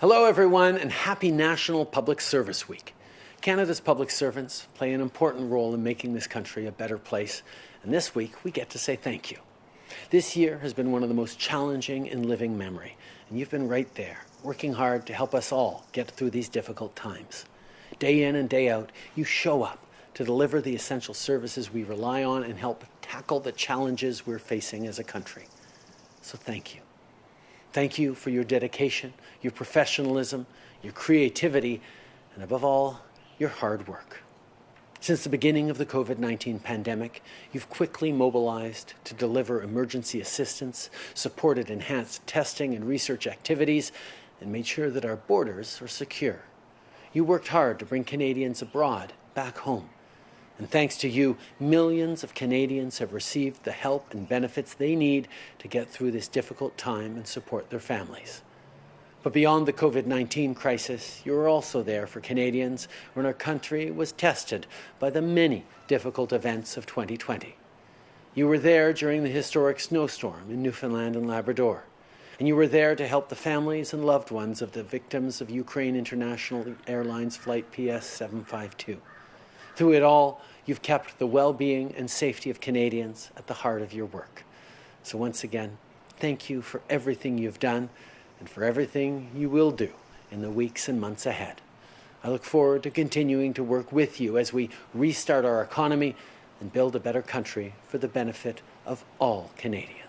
Hello, everyone, and happy National Public Service Week. Canada's public servants play an important role in making this country a better place, and this week we get to say thank you. This year has been one of the most challenging in living memory, and you've been right there, working hard to help us all get through these difficult times. Day in and day out, you show up to deliver the essential services we rely on and help tackle the challenges we're facing as a country. So thank you. Thank you for your dedication, your professionalism, your creativity, and above all, your hard work. Since the beginning of the COVID 19 pandemic, you've quickly mobilized to deliver emergency assistance, supported enhanced testing and research activities, and made sure that our borders are secure. You worked hard to bring Canadians abroad back home. And thanks to you, millions of Canadians have received the help and benefits they need to get through this difficult time and support their families. But beyond the COVID 19 crisis, you were also there for Canadians when our country was tested by the many difficult events of 2020. You were there during the historic snowstorm in Newfoundland and Labrador. And you were there to help the families and loved ones of the victims of Ukraine International Airlines Flight PS 752. Through it all, you've kept the well being and safety of Canadians at the heart of your work. So, once again, thank you for everything you've done and for everything you will do in the weeks and months ahead. I look forward to continuing to work with you as we restart our economy and build a better country for the benefit of all Canadians.